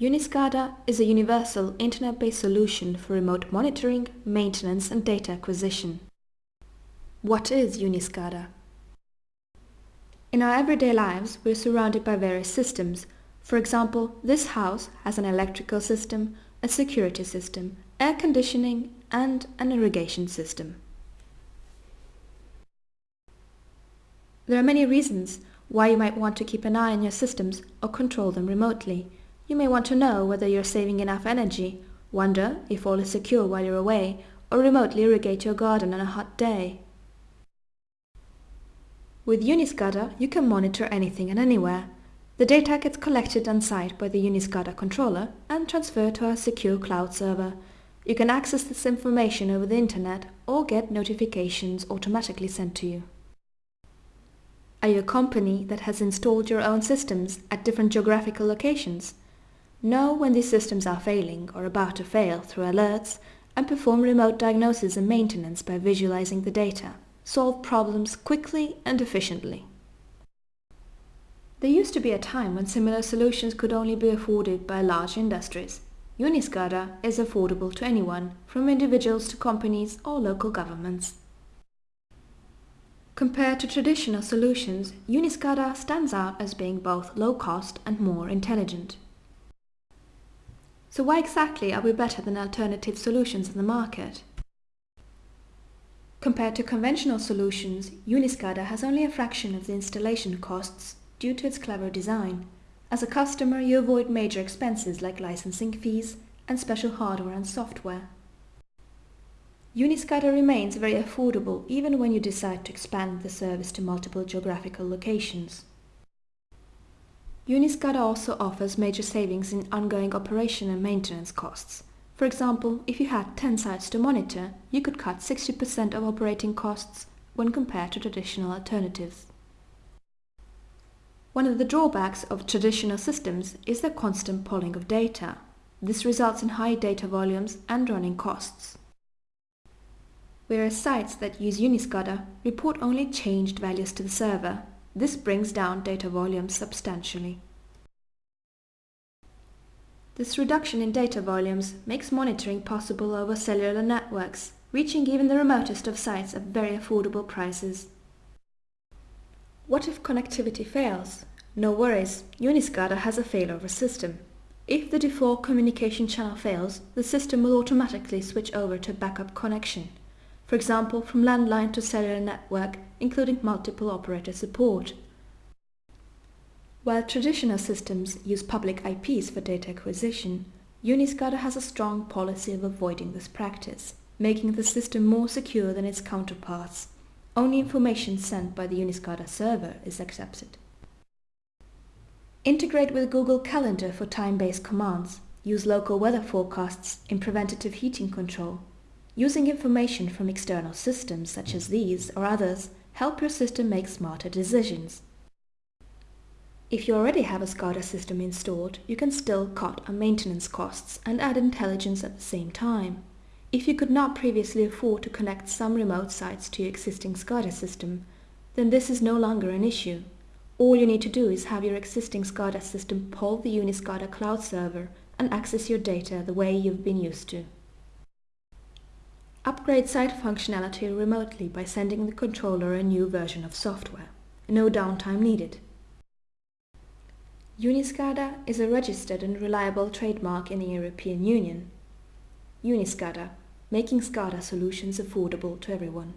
Uniscada is a universal internet-based solution for remote monitoring, maintenance and data acquisition. What is Uniscada? In our everyday lives, we're surrounded by various systems. For example, this house has an electrical system, a security system, air conditioning and an irrigation system. There are many reasons why you might want to keep an eye on your systems or control them remotely. You may want to know whether you're saving enough energy, wonder if all is secure while you're away, or remotely irrigate your garden on a hot day. With Uniscada, you can monitor anything and anywhere. The data gets collected on site by the Uniscada controller and transferred to our secure cloud server. You can access this information over the internet or get notifications automatically sent to you. Are you a company that has installed your own systems at different geographical locations? Know when these systems are failing or about to fail through alerts and perform remote diagnosis and maintenance by visualizing the data. Solve problems quickly and efficiently. There used to be a time when similar solutions could only be afforded by large industries. Uniscada is affordable to anyone, from individuals to companies or local governments. Compared to traditional solutions, Uniscada stands out as being both low cost and more intelligent. So why exactly are we better than alternative solutions in the market? Compared to conventional solutions, Uniscada has only a fraction of the installation costs due to its clever design. As a customer, you avoid major expenses like licensing fees and special hardware and software. Uniscada remains very affordable even when you decide to expand the service to multiple geographical locations. Uniscada also offers major savings in ongoing operation and maintenance costs. For example, if you had 10 sites to monitor, you could cut 60% of operating costs when compared to traditional alternatives. One of the drawbacks of traditional systems is the constant polling of data. This results in high data volumes and running costs. Whereas sites that use Uniscada report only changed values to the server, this brings down data volumes substantially. This reduction in data volumes makes monitoring possible over cellular networks, reaching even the remotest of sites at very affordable prices. What if connectivity fails? No worries, Uniscada has a failover system. If the default communication channel fails, the system will automatically switch over to backup connection for example from landline to cellular network, including multiple operator support. While traditional systems use public IPs for data acquisition, Uniscada has a strong policy of avoiding this practice, making the system more secure than its counterparts. Only information sent by the Uniscada server is accepted. Integrate with Google Calendar for time-based commands. Use local weather forecasts in preventative heating control Using information from external systems such as these or others help your system make smarter decisions. If you already have a SCADA system installed, you can still cut on maintenance costs and add intelligence at the same time. If you could not previously afford to connect some remote sites to your existing SCADA system, then this is no longer an issue. All you need to do is have your existing SCADA system poll the Uniscada cloud server and access your data the way you've been used to. Upgrade site functionality remotely by sending the controller a new version of software. No downtime needed. Uniscada is a registered and reliable trademark in the European Union. Uniscada, making SCADA solutions affordable to everyone.